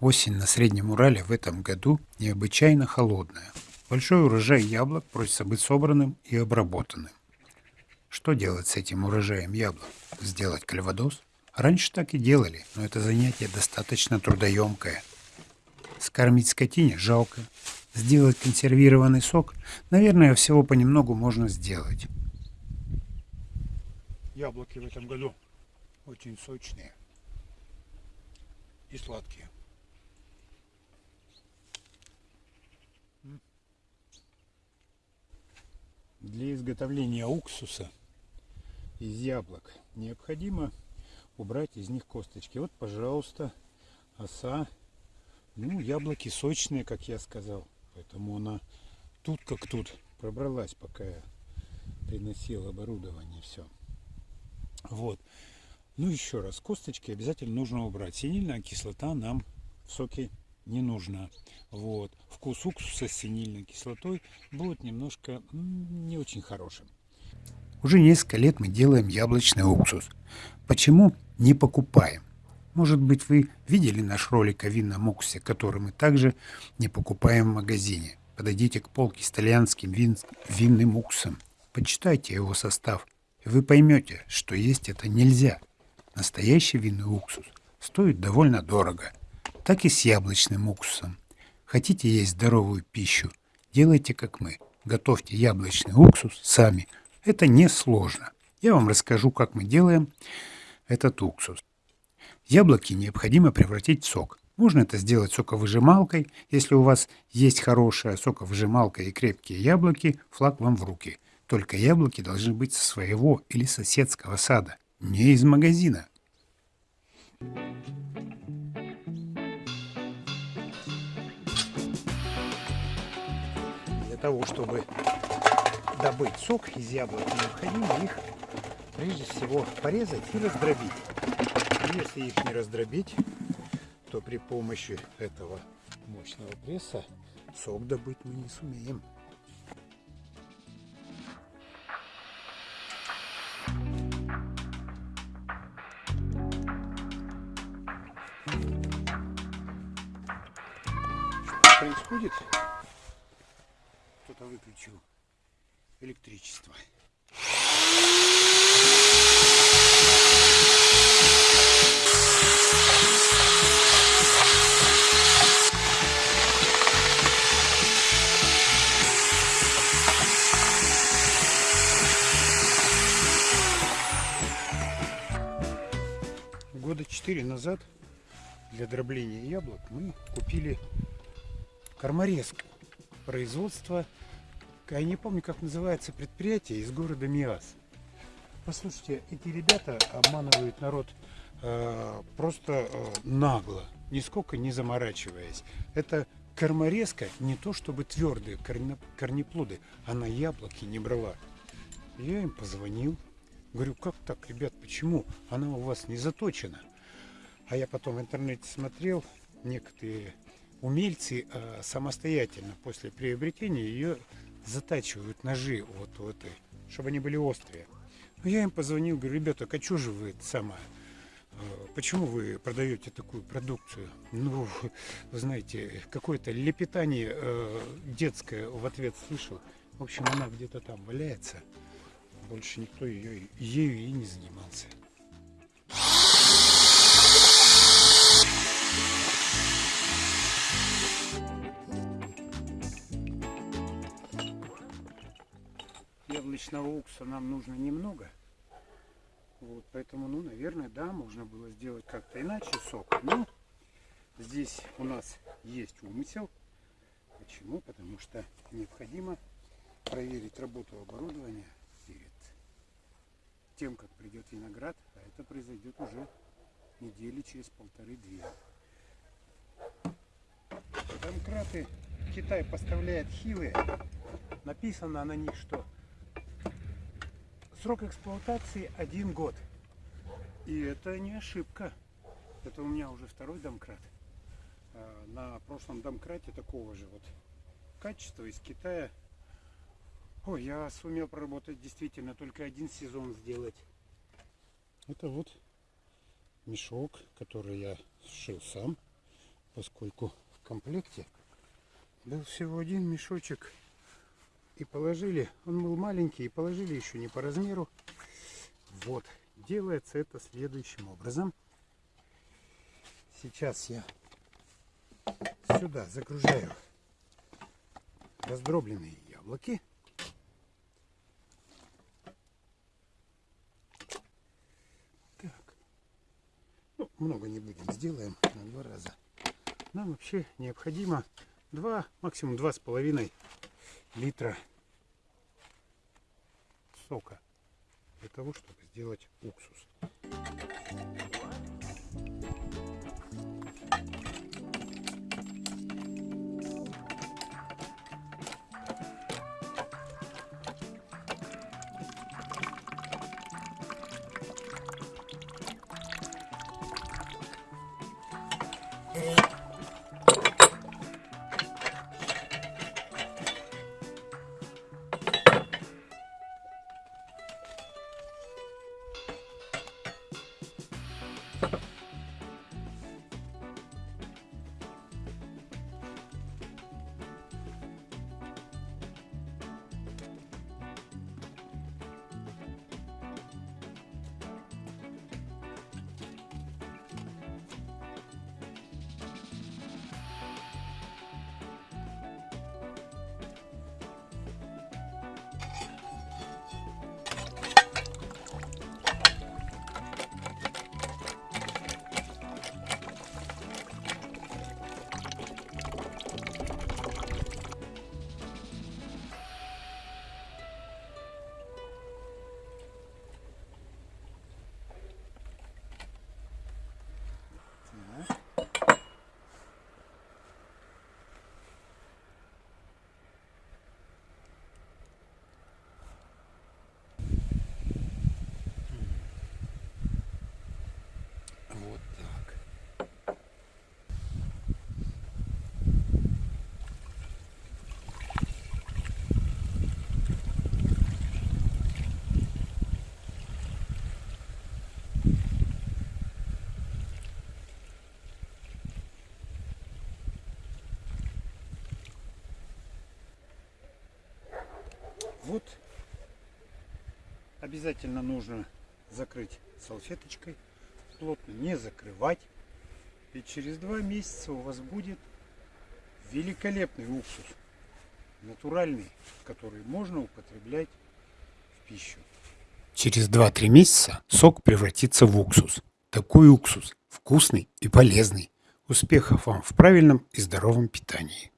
Осень на Среднем Урале в этом году необычайно холодная. Большой урожай яблок просится быть собранным и обработанным. Что делать с этим урожаем яблок? Сделать кальвадос? Раньше так и делали, но это занятие достаточно трудоемкое. Скормить скотине жалко. Сделать консервированный сок, наверное, всего понемногу можно сделать. Яблоки в этом году очень сочные и сладкие. Для изготовления уксуса из яблок необходимо убрать из них косточки. Вот, пожалуйста, оса. Ну, яблоки сочные, как я сказал. Поэтому она тут как тут пробралась, пока я приносил оборудование. Все. Вот. Ну, еще раз, косточки обязательно нужно убрать. Синильная кислота нам в соке не нужна. Вот. Вкус уксуса с синильной кислотой будет немножко не очень хорошим. Уже несколько лет мы делаем яблочный уксус. Почему не покупаем? Может быть, вы видели наш ролик о винном уксусе, который мы также не покупаем в магазине. Подойдите к полке с итальянским вин... винным уксусом. Почитайте его состав, и вы поймете, что есть это нельзя. Настоящий винный уксус стоит довольно дорого, так и с яблочным уксусом. Хотите есть здоровую пищу? Делайте как мы. Готовьте яблочный уксус сами. Это несложно. Я вам расскажу, как мы делаем этот уксус. Яблоки необходимо превратить в сок. Можно это сделать соковыжималкой. Если у вас есть хорошая соковыжималка и крепкие яблоки, флаг вам в руки. Только яблоки должны быть со своего или соседского сада не из магазина. Для того, чтобы добыть сок из яблок, необходимо их прежде всего порезать и раздробить. Если их не раздробить, то при помощи этого мощного пресса сок добыть мы не сумеем. происходит. Кто-то электричество. Года четыре назад для дробления яблок мы купили Корморезк. Производство, я не помню, как называется предприятие, из города Миас. Послушайте, эти ребята обманывают народ э, просто э, нагло, нисколько не заморачиваясь. Это корморезка не то чтобы твердые корнеплоды, она яблоки не брала. Я им позвонил, говорю, как так, ребят, почему она у вас не заточена? А я потом в интернете смотрел, некоторые умельцы э, самостоятельно после приобретения ее затачивают ножи вот, вот чтобы они были острые. Но я им позвонил, говорю, ребята, а что же вы сама? Э, почему вы продаете такую продукцию? Ну, вы знаете, какое-то лепетание э, детское в ответ слышал. В общем, она где-то там валяется. Больше никто ее, ею и не занимался. Яблочного уксуса нам нужно немного. Вот, поэтому, ну, наверное, да, можно было сделать как-то иначе сок. Но здесь у нас есть умысел. Почему? Потому что необходимо проверить работу оборудования перед тем, как придет виноград. А это произойдет уже недели через полторы-две. Домкраты Китай поставляет хилые. Написано на них, что Срок эксплуатации один год. И это не ошибка. Это у меня уже второй домкрат. А, на прошлом домкрате такого же вот качества из Китая. Ой, я сумел проработать действительно только один сезон сделать. Это вот мешок, который я сшил сам. поскольку в комплекте был всего один мешочек. И положили, он был маленький, и положили еще не по размеру. Вот, делается это следующим образом. Сейчас я сюда загружаю раздробленные яблоки. Так. Ну, много не будем, сделаем на два раза. Нам вообще необходимо 2, максимум два с половиной литра сока для того, чтобы сделать уксус. Вот обязательно нужно закрыть салфеточкой плотно не закрывать. И через два месяца у вас будет великолепный уксус. Натуральный, который можно употреблять в пищу. Через 2-3 месяца сок превратится в уксус. Такой уксус вкусный и полезный. Успехов вам в правильном и здоровом питании.